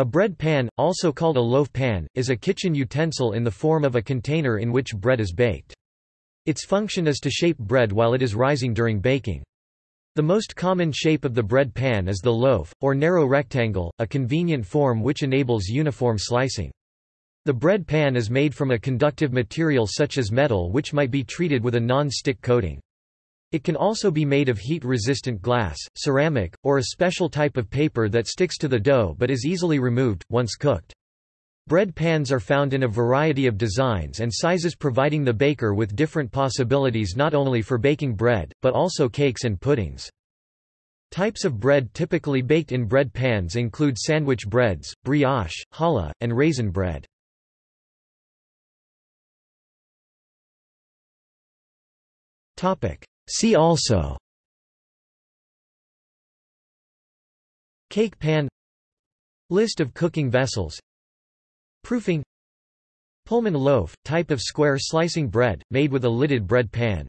A bread pan, also called a loaf pan, is a kitchen utensil in the form of a container in which bread is baked. Its function is to shape bread while it is rising during baking. The most common shape of the bread pan is the loaf, or narrow rectangle, a convenient form which enables uniform slicing. The bread pan is made from a conductive material such as metal which might be treated with a non-stick coating. It can also be made of heat-resistant glass, ceramic, or a special type of paper that sticks to the dough but is easily removed, once cooked. Bread pans are found in a variety of designs and sizes providing the baker with different possibilities not only for baking bread, but also cakes and puddings. Types of bread typically baked in bread pans include sandwich breads, brioche, challah, and raisin bread. See also. Cake pan. List of cooking vessels. Proofing. Pullman loaf, type of square slicing bread, made with a lidded bread pan